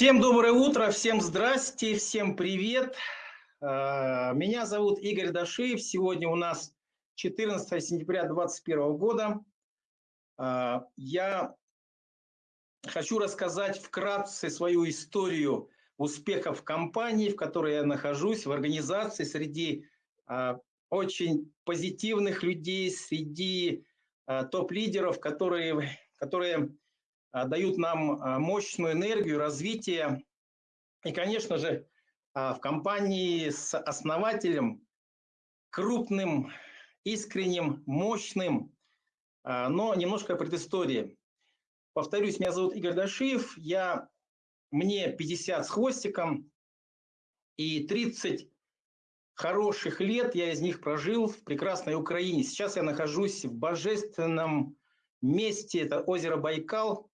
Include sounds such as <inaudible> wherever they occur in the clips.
Всем доброе утро, всем здрасте, всем привет. А, меня зовут Игорь Дашиев. Сегодня у нас 14 сентября 2021 года. А, я хочу рассказать вкратце свою историю успехов компании, в которой я нахожусь, в организации, среди а, очень позитивных людей, среди топ-лидеров, которые, которые дают нам а, мощную энергию, развитие. И, конечно же, а, в компании с основателем, крупным, искренним, мощным, но немножко предыстории. Повторюсь, меня зовут Игорь Дашиев, я, мне 50 с хвостиком, и 30 хороших лет я из них прожил в прекрасной Украине. Сейчас я нахожусь в божественном месте, это озеро Байкал,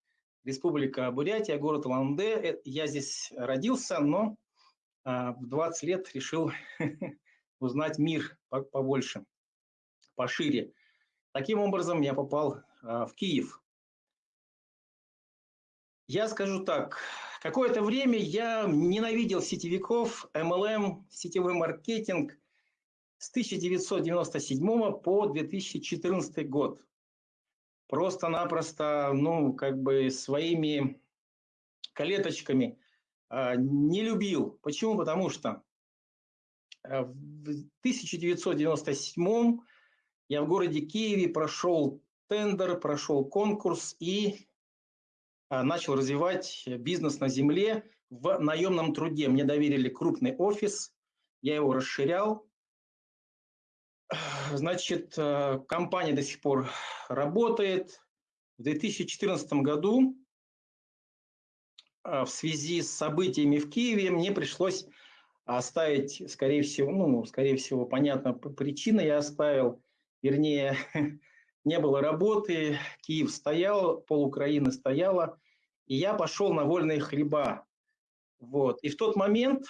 Республика Бурятия, город Улан-Удэ. Я здесь родился, но а, в 20 лет решил <laughs> узнать мир побольше, пошире. Таким образом, я попал а, в Киев. Я скажу так, какое-то время я ненавидел сетевиков, MLM, сетевой маркетинг с 1997 по 2014 год просто-напросто, ну, как бы своими клеточками э, не любил. Почему? Потому что э, в 1997 я в городе Киеве прошел тендер, прошел конкурс и э, начал развивать бизнес на земле в наемном труде. Мне доверили крупный офис, я его расширял, Значит, э, компания до сих пор работает. В 2014 году э, в связи с событиями в Киеве мне пришлось оставить, скорее всего, ну, скорее всего, понятно, причина я оставил, вернее, <laughs> не было работы, Киев стоял, пол Украины стояла, и я пошел на вольные хлеба. Вот. И в тот момент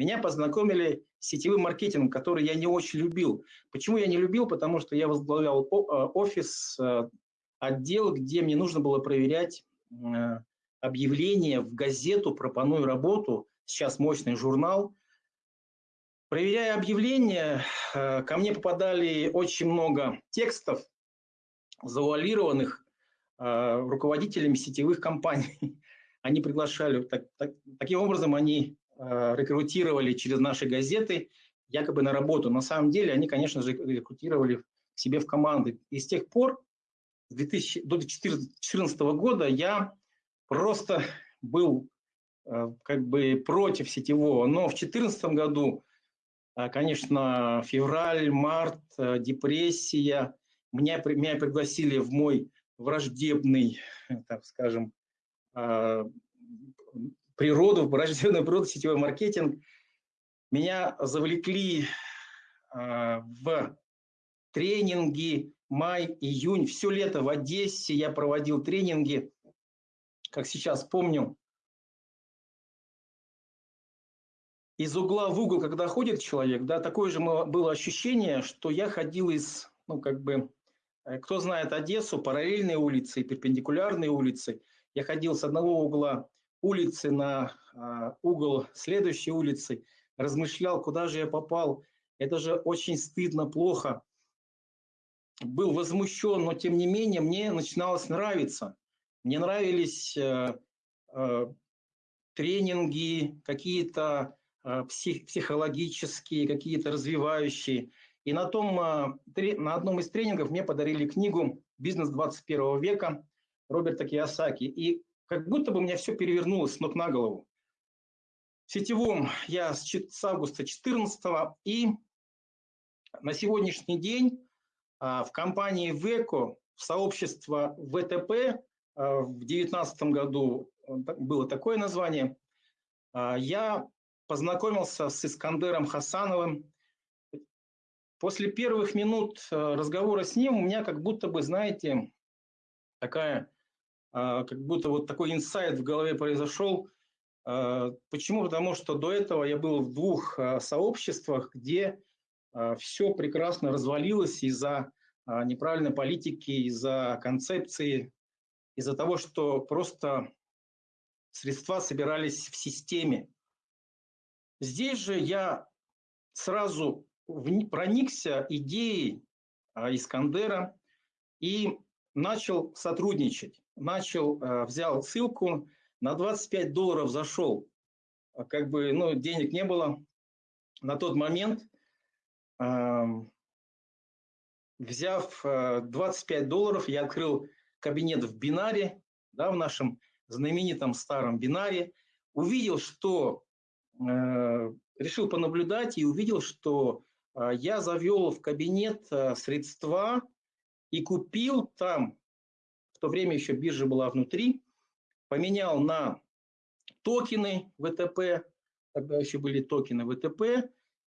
меня познакомили с сетевым маркетингом, который я не очень любил. Почему я не любил? Потому что я возглавлял э, офис, э, отдел, где мне нужно было проверять э, объявления в газету «Пропоную работу», сейчас мощный журнал. Проверяя объявления, ко мне попадали очень много текстов, завуалированных руководителями сетевых компаний. <laughs> Они приглашали, так, так, таким образом они рекрутировали через наши газеты якобы на работу. На самом деле они, конечно же, рекрутировали к себе в команды. И с тех пор, с 2000, до 2014 года, я просто был э, как бы против сетевого. Но в 2014 году, э, конечно, февраль, март, депрессия. Меня, меня пригласили в мой враждебный, так скажем, природу, <laughs> врожденную природу, сетевой маркетинг. Меня завлекли э, в тренинги май, июнь, все лето в Одессе я проводил тренинги, как сейчас помню, из угла в угол, когда ходит человек, да, такое же было ощущение, что я ходил из, ну, как бы, э, кто знает Одессу, параллельные улицы, перпендикулярные улицы. Я ходил с одного угла улицы на а, угол следующей улицы, размышлял, куда же я попал. Это же очень стыдно, плохо. Был возмущен, но тем не менее мне начиналось нравиться. Мне нравились э, э, тренинги, какие-то э, псих, психологические, какие-то развивающие. И на, том, на одном из тренингов мне подарили книгу «Бизнес 21 века» Роберта Киосаки. И как будто бы у меня все перевернулось с ног на голову. В сетевом я с, с августа 14 и на сегодняшний день а, в компании ВЭКО, в сообщество ВТП, а, в 2019 году было такое название, а, я познакомился с Искандером Хасановым. После первых минут разговора с ним у меня как будто бы, знаете, такая как будто вот такой инсайт в голове произошел. А, почему? Потому что до этого я был в двух а, сообществах, где все прекрасно развалилось из-за неправильной политики, из-за концепции, из-за того, что просто средства собирались в системе. Здесь же я сразу проникся идеей а, Искандера и начал сотрудничать. Начал, а, взял ссылку, на 25 долларов зашел. А, как бы, ну, денег не было. На тот момент, взяв 25 долларов, я открыл кабинет в бинаре, да, в нашем знаменитом старом бинаре, увидел, что э, решил понаблюдать и увидел, что э, я завел в кабинет э, средства и купил там, то время еще биржа была внутри, поменял на токены ВТП, тогда еще были токены ВТП,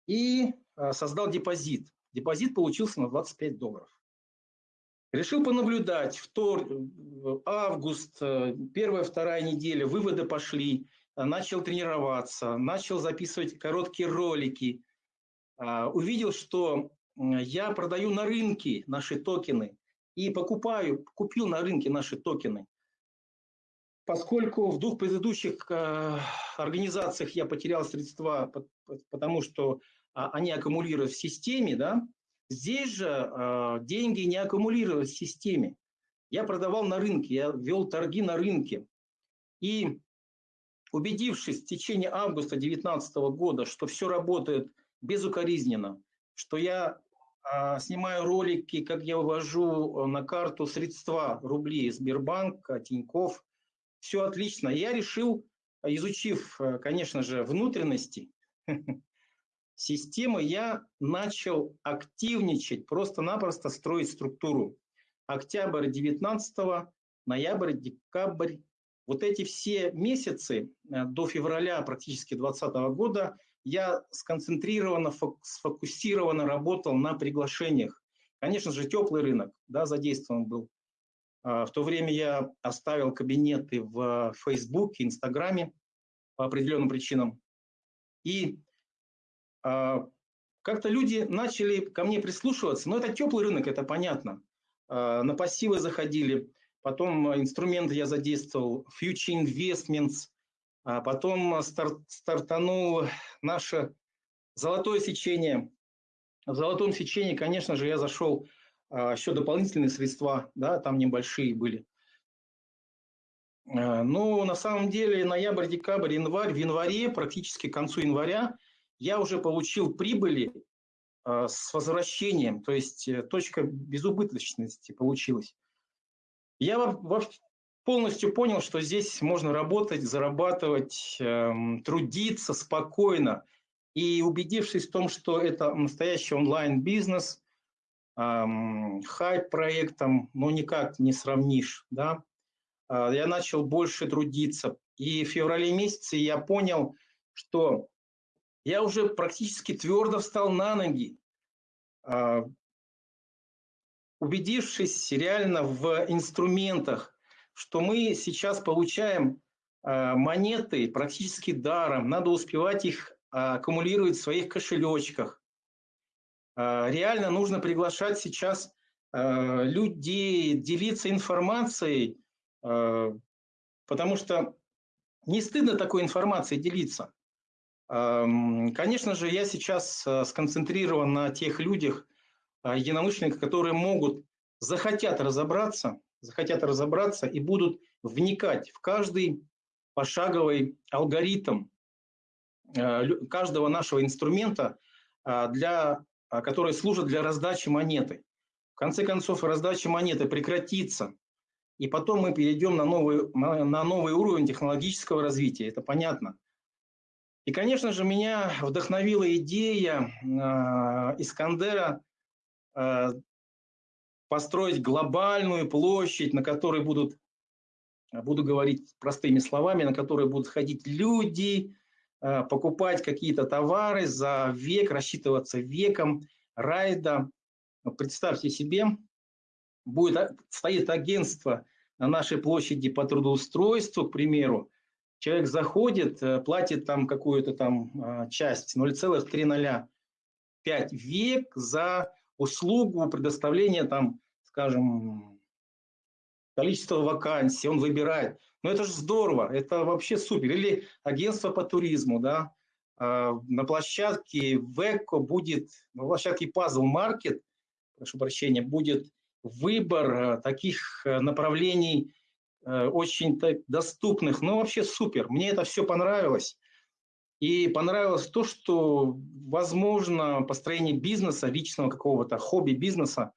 и э, создал депозит. Депозит получился на 25 долларов. Решил понаблюдать. Втор, август, э, первая, вторая неделя, выводы пошли. Э, начал тренироваться, начал записывать короткие ролики. А, увидел, что я продаю на рынке наши токены и покупаю, купил на рынке наши токены. Поскольку в двух предыдущих э, организациях я потерял средства, потому что а, они аккумулируют в системе, да, Здесь же э, деньги не аккумулировались в системе. Я продавал на рынке, я вел торги на рынке. И убедившись в течение августа 2019 года, что все работает безукоризненно, что я снимаю ролики, как я вывожу на карту средства рублей Сбербанка, Тиньков, все отлично. Я решил, изучив, э, конечно же, внутренности, <laughs> системы я начал активничать, просто-напросто строить структуру. Октябрь 19 ноябрь, декабрь. Вот эти все месяцы э, до февраля практически 2020 года я сконцентрированно, сфокусированно работал на приглашениях. Конечно же, теплый рынок да, задействован был. А, в то время я оставил кабинеты в Фейсбуке, Инстаграме по определенным причинам. И а, как-то люди начали ко мне прислушиваться, но это теплый рынок, это понятно. А, на пассивы заходили, потом инструменты я задействовал, Future Investments, а потом старт, стартанул наше золотое сечение. В золотом сечении, конечно же, я зашел еще дополнительные средства, да, там небольшие были. Но на самом деле ноябрь, декабрь, январь, в январе, практически к концу января, я уже получил прибыли э, с возвращением, то есть э, точка безубыточности получилась. Я полностью понял, что здесь можно работать, зарабатывать, эм, трудиться спокойно. И убедившись в том, что это настоящий онлайн-бизнес, эм, хайп-проектом, ну, никак не сравнишь, да, э, я начал больше трудиться. И в феврале месяце я понял, что я уже практически твердо встал на ноги, а, убедившись реально в инструментах, что мы сейчас получаем а, монеты практически даром, надо успевать их аккумулировать в своих кошелечках. А, реально нужно приглашать сейчас людей, делиться информацией, потому что не стыдно такой информацией делиться. Конечно же, я сейчас э, сконцентрирован на тех людях, э, единомышленниках, которые могут, захотят разобраться, захотят разобраться и будут вникать в каждый пошаговый алгоритм э, каждого нашего инструмента, для, который служит для раздачи монеты. В конце концов, раздача монеты прекратится, и потом мы перейдем на новый, на новый уровень технологического развития, это понятно. И, конечно же, меня вдохновила идея э, Искандера э, построить глобальную площадь, на которой будут, буду говорить простыми словами, на которой будут ходить люди, э, покупать какие-то товары за век, рассчитываться веком райда. Представьте себе, будет, стоит агентство на нашей площади по трудоустройству, к примеру, человек заходит, э, платит там какую-то там а, часть 0,305 век за услугу предоставления там, скажем, количество вакансий, он выбирает. Но это же здорово, это вообще супер. Или агентство по туризму, да, а, на площадке ВЭКО будет, на площадке Puzzle Market, прошу прощения, будет выбор а, таких а, направлений очень доступных, ну вообще супер. Мне это все понравилось. И понравилось то, что возможно построение бизнеса, личного какого-то хобби-бизнеса,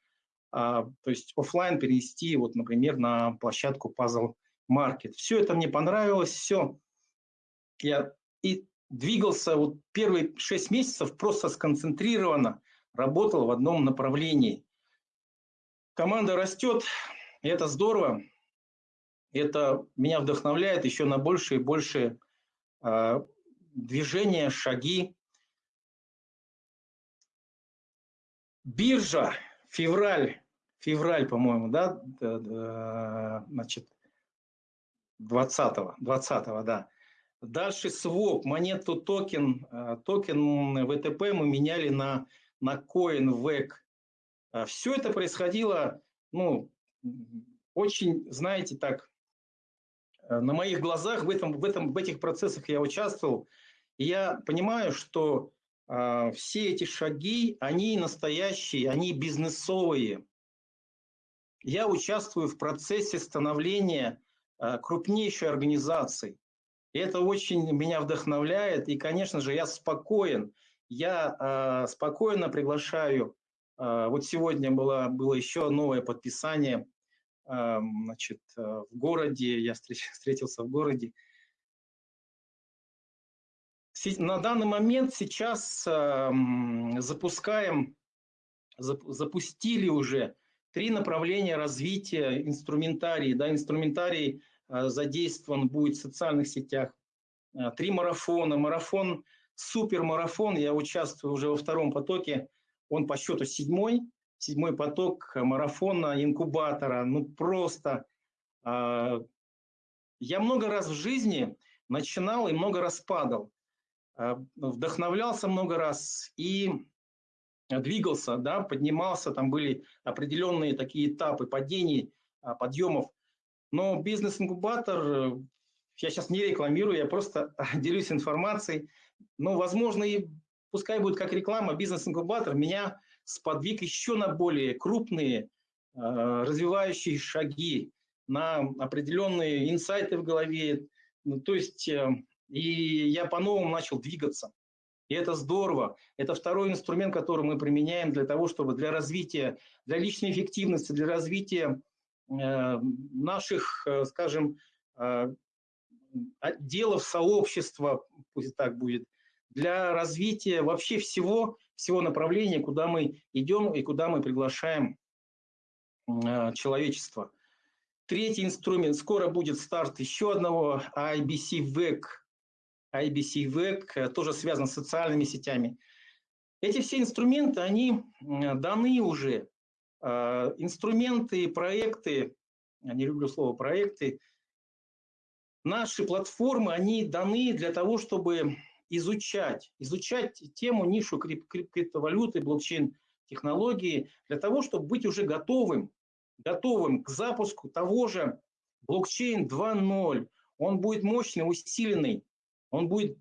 то есть офлайн перенести, вот, например, на площадку Puzzle Market. Все это мне понравилось, все. Я и двигался вот первые шесть месяцев просто сконцентрированно, работал в одном направлении. Команда растет, и это здорово. Это меня вдохновляет еще на больше и больше э, движения, шаги. Биржа, февраль, февраль, по-моему, да, значит, 20-го, 20 да. Дальше своп, монету токен, э, токен ВТП мы меняли на, на coin ВЭК. Все это происходило, ну, очень, знаете, так, э, на моих глазах в, этом, в, этом, в этих процессах я участвовал. Я понимаю, что э, все эти шаги, они настоящие, они бизнесовые. Я участвую в процессе становления э, крупнейшей организации. И это очень меня вдохновляет. И, конечно же, я спокоен. Я э, спокойно приглашаю. Э, вот сегодня было, было еще новое подписание э, значит, э, в городе. Я встреч, встретился в городе. На данный момент сейчас э, запускаем, зап, запустили уже три направления развития инструментарий. Да, инструментарий Э, задействован будет в социальных сетях. Э, три марафона. Марафон, супермарафон, я участвую уже во втором потоке. Он по счету седьмой. Седьмой поток марафона, инкубатора. Ну просто... Э, я много раз в жизни начинал и много раз падал. Вдохновлялся много раз и двигался, да, поднимался, там были определенные такие этапы падений, подъемов. Но бизнес-инкубатор, э, я сейчас не рекламирую, я просто <laughs> делюсь информацией. Но, возможно, и пускай будет как реклама, бизнес-инкубатор меня сподвиг еще на более крупные э, развивающие шаги, на определенные инсайты в голове. Ну, то есть, э, и я по-новому начал двигаться. И это здорово. Это второй инструмент, который мы применяем для того, чтобы для развития, для личной эффективности, для развития Э, наших, э, скажем, э, отделов сообщества, пусть так будет, для развития вообще всего, всего направления, куда мы идем и куда мы приглашаем человечество. Третий инструмент. Скоро будет старт еще одного IBC VEC. IBC VEC тоже связан с социальными сетями. Эти все инструменты, они даны уже а, инструменты, проекты, я не люблю слово проекты, наши платформы, они даны для того, чтобы изучать, изучать тему, нишу крип криптовалюты, блокчейн-технологии, для того, чтобы быть уже готовым, готовым к запуску того же блокчейн 2.0. Он будет мощный, усиленный, он будет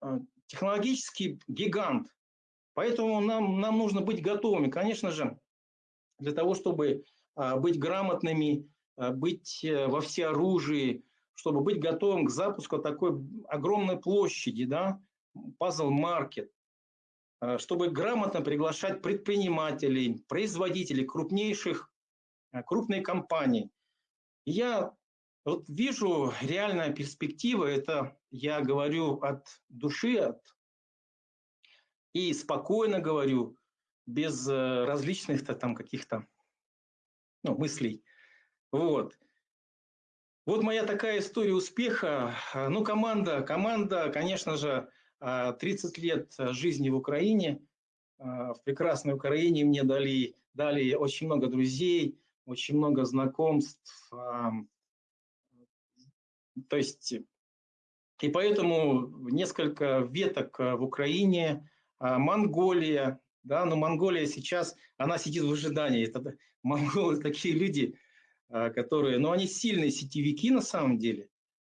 а, технологический гигант. Поэтому нам, нам нужно быть готовыми. Конечно же, для того, чтобы а, быть грамотными, а, быть э, во всеоружии, чтобы быть готовым к запуску такой огромной площади, да, а, чтобы грамотно приглашать предпринимателей, производителей крупнейших, крупной компаний. я вот вижу реальная перспектива, это я говорю от души, от, и спокойно говорю, без э, различных там каких-то ну, мыслей. Вот. Вот моя такая история успеха. А, ну, команда, команда, конечно же, 30 а, лет жизни в Украине. А, в прекрасной Украине мне дали, дали очень много друзей, очень много знакомств. То есть, и поэтому несколько веток в Украине, Монголия, да, но Монголия сейчас, она сидит в ожидании. Это, монголы такие люди, которые, ну, они сильные сетевики на самом деле,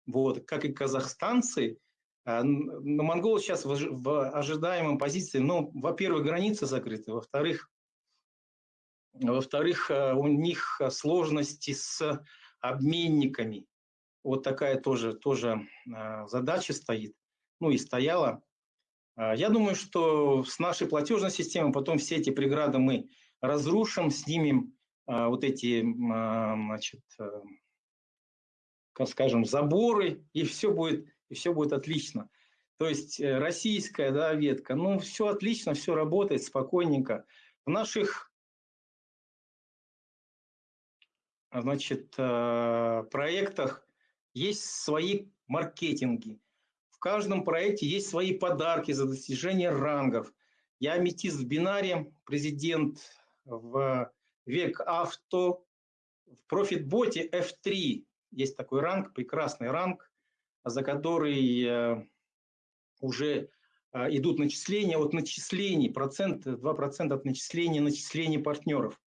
вот, как и казахстанцы, но монголы сейчас в, ожидаемом позиции, ну, во-первых, границы закрыты, во-вторых, во-вторых, у них сложности с обменниками. Вот такая тоже, тоже задача стоит, ну и стояла. Я думаю, что с нашей платежной системой потом все эти преграды мы разрушим, снимем вот эти, значит, как скажем, заборы, и все будет, и все будет отлично. То есть э, российская да, ветка, ну, все отлично, все работает спокойненько. В наших значит, проектах есть свои маркетинги. В каждом проекте есть свои подарки за достижение рангов. Я аметист в бинаре, президент в век авто, в профитботе F3 есть такой ранг, прекрасный ранг, за который э, уже э, идут начисления от начислений, процент, 2% от начисления начислений партнеров.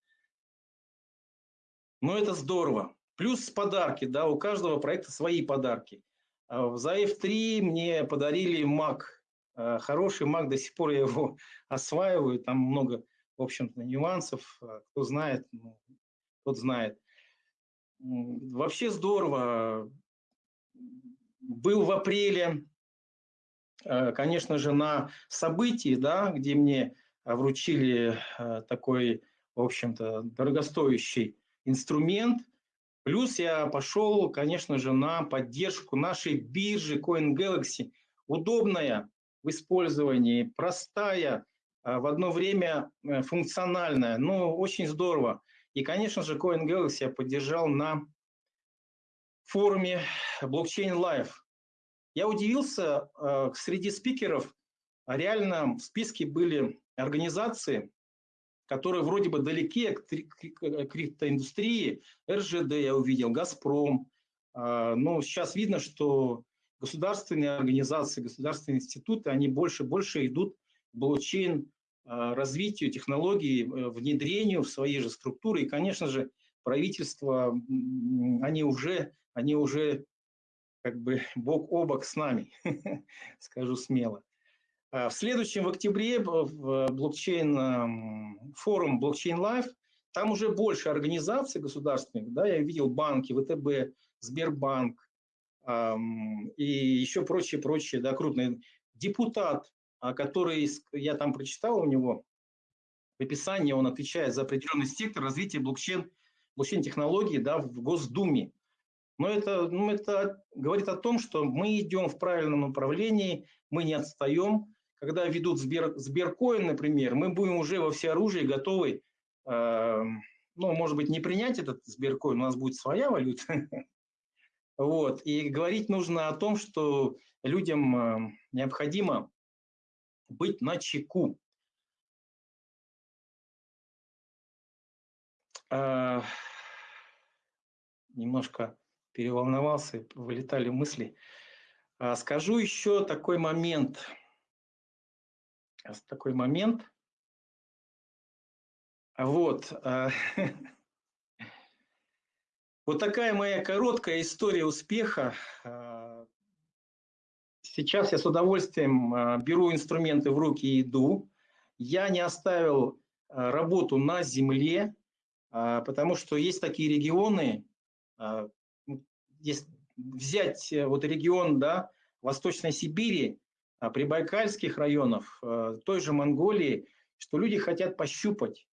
Но это здорово. Плюс подарки, да, у каждого проекта свои подарки. А за F3 мне подарили Mac, э, хороший Mac, до сих пор я его <laughs> осваиваю, там много, в общем-то, нюансов, кто знает, ну, тот знает. Вообще здорово. Был в апреле, конечно же, на событии, да, где мне вручили такой, в общем-то, дорогостоящий инструмент. Плюс я пошел, конечно же, на поддержку нашей биржи CoinGalaxy. Удобная в использовании, простая, э, в одно время функциональная. Ну, очень здорово. И, конечно же, CoinGalaxy я поддержал на форуме Blockchain Live. Я удивился, э, среди спикеров реально в списке были организации, которые вроде бы далеки от криптоиндустрии. РЖД я увидел, Газпром. Э, но сейчас видно, что государственные организации, государственные институты, они больше и больше идут в блокчейн а, развитию технологий, э, внедрению в свои же структуры. И, конечно же, правительство, они уже, они уже как бы бок о бок с нами, <laughs> скажу смело. А в следующем, в октябре, в блокчейн, форум Blockchain Live, там уже больше организаций государственных, да, я видел банки, ВТБ, Сбербанк и еще прочие-прочие, да, крупные. Депутат а, который я там прочитал у него, в описании он отвечает за определенный сектор развития блокчейн, блокчейн-технологий да, в Госдуме. Но это, ну, это говорит о том, что мы идем в правильном направлении, мы не отстаем. Когда ведут Сбер, Сберкоин, например, мы будем уже во всеоружии готовы, э, ну, может быть, не принять этот Сберкоин, у нас будет своя валюта. <laughs> Вот. И говорить нужно о том, что людям э, необходимо быть на чеку. А, немножко переволновался, вылетали мысли. А, скажу еще такой момент. Такой момент. Вот. А, <laughs> вот такая моя короткая история успеха. А, Сейчас я с удовольствием а, беру инструменты в руки и иду. Я не оставил работу на земле, потому что есть такие регионы, есть взять э, вот регион да, Восточной Сибири, прибайкальских районов, той же Монголии, что люди хотят пощупать,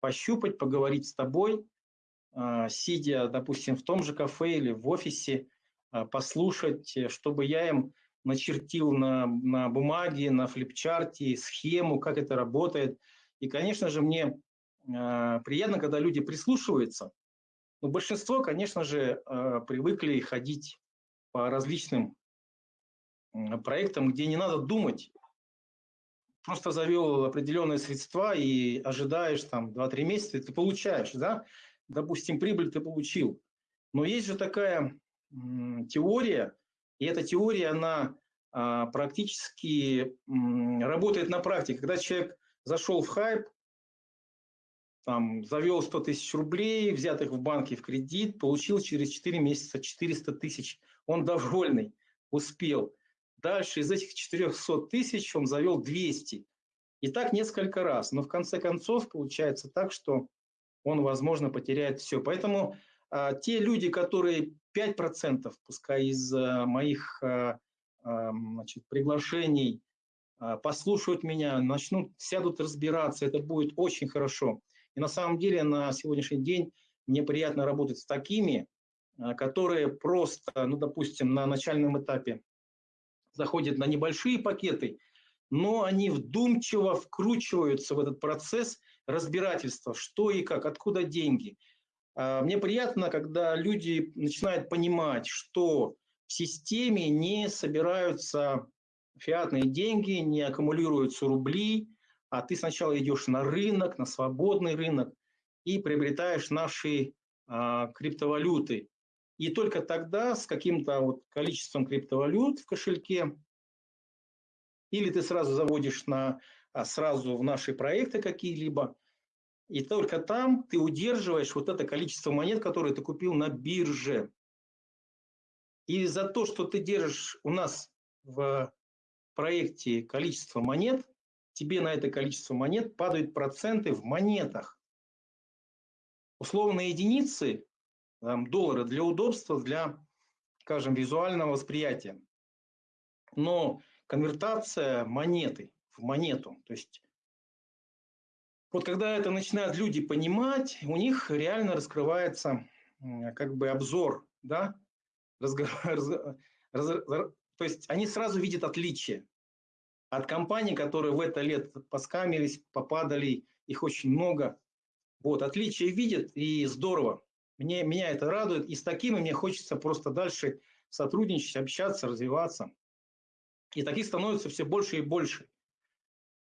пощупать, поговорить с тобой, сидя, допустим, в том же кафе или в офисе, послушать, э, чтобы я им начертил на, на бумаге, на флипчарте схему, как это работает. И, конечно же, мне э, приятно, когда люди прислушиваются. Но большинство, конечно же, э, привыкли ходить по различным проектам, где не надо думать. Просто завел определенные средства и ожидаешь там 2-3 месяца, и ты получаешь, да? Допустим, прибыль ты получил. Но есть же такая теория, и эта теория, она а, практически работает на практике. Когда человек зашел в хайп, там, завел 100 тысяч рублей, взятых в банке в кредит, получил через 4 месяца 400 тысяч. Он довольный, успел. Дальше из этих 400 тысяч он завел 200. И так несколько раз. Но в конце концов получается так, что он, возможно, потеряет все. Поэтому а, те люди, которые 5%, пускай из а, моих а, а, значит, приглашений, а, послушают меня, начнут, сядут разбираться, это будет очень хорошо. И на самом деле на сегодняшний день мне приятно работать с такими, которые просто, ну, допустим, на начальном этапе заходят на небольшие пакеты, но они вдумчиво вкручиваются в этот процесс разбирательства, что и как, откуда деньги. А, мне приятно, когда люди начинают понимать, что в системе не собираются фиатные деньги, не аккумулируются рубли, а ты сначала идешь на рынок, на свободный рынок и приобретаешь наши а, криптовалюты. И только тогда с каким-то вот количеством криптовалют в кошельке или ты сразу заводишь на, а, сразу в наши проекты какие-либо, и только там ты удерживаешь вот это количество монет, которые ты купил на бирже. И за то, что ты держишь у нас в проекте количество монет, тебе на это количество монет падают проценты в монетах. Условные единицы, там, доллары для удобства, для, скажем, визуального восприятия. Но конвертация монеты в монету. То есть вот когда это начинают люди понимать, у них реально раскрывается как бы обзор, да, разговор, <laughs> раз, раз, то есть они сразу видят отличие от компаний, которые в это лет поскамились, попадали, их очень много. Вот, отличие видят, и здорово. Мне, меня это радует, и с такими мне хочется просто дальше сотрудничать, общаться, развиваться. И таких становится все больше и больше.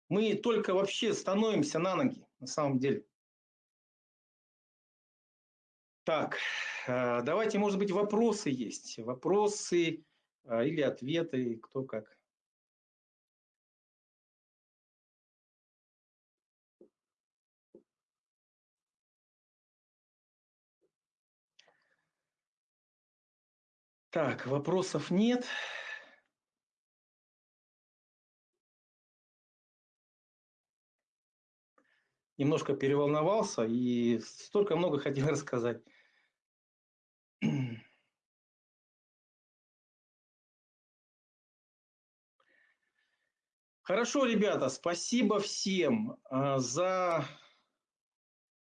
Мы только вообще становимся на ноги, на самом деле. Так, э, давайте, может быть, вопросы есть. Вопросы э, или ответы, кто как. Так, вопросов нет. немножко переволновался и столько много хотел <laughs> рассказать. Хорошо, ребята, спасибо всем а, за...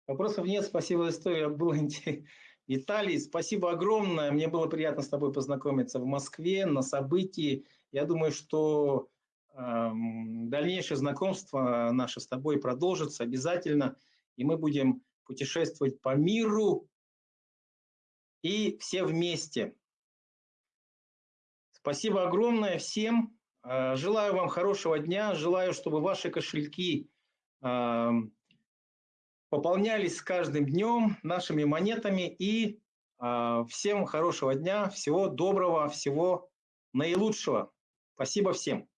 Вопросов нет, спасибо за историю, было <laughs> интересно. Виталий, спасибо огромное, мне было приятно с тобой познакомиться в Москве на событии. Я думаю, что Дальнейшее знакомство наше с тобой продолжится обязательно, и мы будем путешествовать по миру и все вместе. Спасибо огромное всем. А, желаю вам хорошего дня, желаю, чтобы ваши кошельки пополнялись с каждым днем нашими монетами и а, всем хорошего дня, всего доброго, всего наилучшего. Спасибо всем.